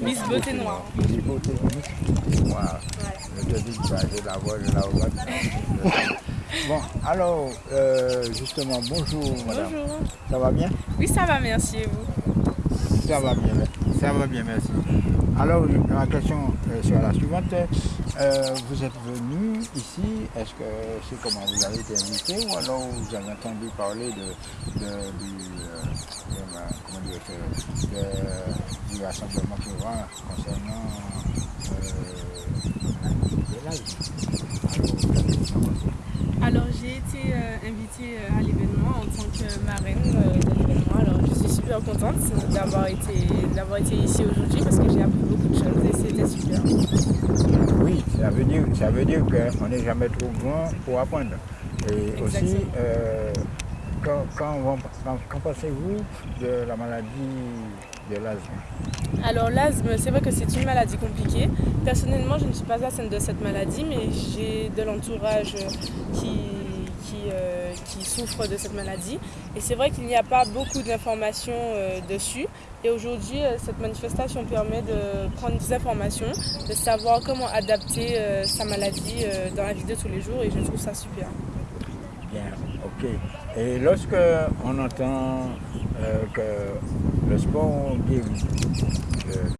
Miss Beauté Noire. Miss Beauté Noire. Je te dis que j'ai la voix, je la regarde. Bon, alors, euh, justement, bonjour madame. Bonjour. Ça va bien? Oui, ça va, merci. Et vous? Ça va bien, ça va bien, merci. Alors, ma question euh, sera la suivante. Euh, vous êtes venu ici, est-ce que c'est comment vous avez été invité ou alors vous avez entendu parler de, de, du, euh, de, dire, de, concernant euh, Alors, j'ai été euh, invitée à l'événement en tant que marraine de l'événement. Alors, je suis super contente d'avoir été, d'avoir été ici aujourd'hui parce que j'ai appris beaucoup de choses et c'était super. Oui, ça veut dire, ça veut dire qu'on n'est jamais trop grand pour apprendre. Et aussi, quand, quand, pensez-vous de la maladie de l'asthme? Alors l'asthme, c'est vrai que c'est une maladie compliquée. Personnellement, je ne suis pas atteinte de cette maladie, mais j'ai de l'entourage qui, qui, euh, qui, souffre de cette maladie. Et c'est vrai qu'il n'y a pas beaucoup d'informations euh, dessus. Et aujourd'hui, euh, cette manifestation permet de prendre des informations, de savoir comment adapter sa maladie dans la vie de tous les jours. Et je trouve ça super. Bien, ok. Et lorsque on entend que le sport guérit,